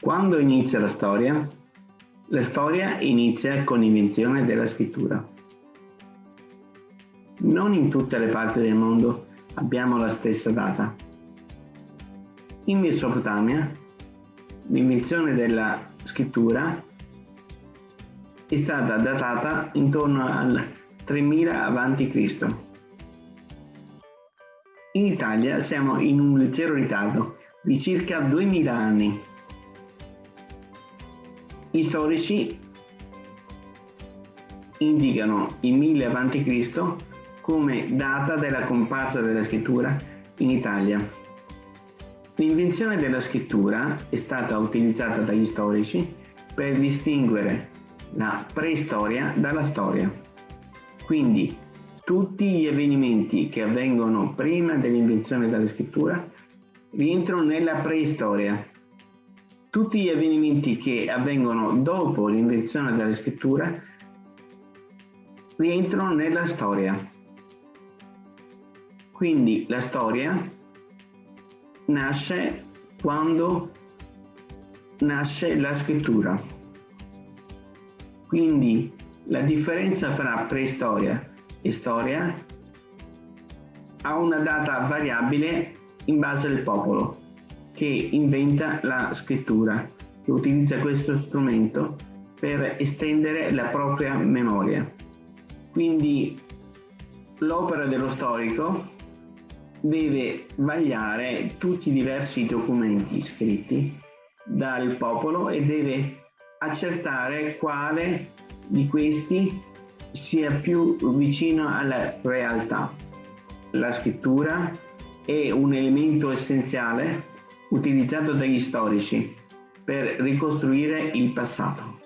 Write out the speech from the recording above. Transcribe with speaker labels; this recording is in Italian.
Speaker 1: Quando inizia la storia? La storia inizia con l'invenzione della scrittura. Non in tutte le parti del mondo abbiamo la stessa data. In Mesopotamia l'invenzione della scrittura è stata datata intorno al 3000 a.C. In Italia siamo in un leggero ritardo di circa 2000 anni. Gli storici indicano il 1000 a.C. come data della comparsa della scrittura in Italia. L'invenzione della scrittura è stata utilizzata dagli storici per distinguere la preistoria dalla storia. Quindi tutti gli avvenimenti che avvengono prima dell'invenzione della scrittura rientrano nella preistoria. Tutti gli avvenimenti che avvengono dopo l'invenzione della scrittura rientrano nella storia. Quindi la storia nasce quando nasce la scrittura. Quindi la differenza fra preistoria e storia ha una data variabile in base al popolo che inventa la scrittura, che utilizza questo strumento per estendere la propria memoria. Quindi l'opera dello storico deve vagliare tutti i diversi documenti scritti dal popolo e deve accertare quale di questi sia più vicino alla realtà. La scrittura è un elemento essenziale utilizzato dagli storici per ricostruire il passato.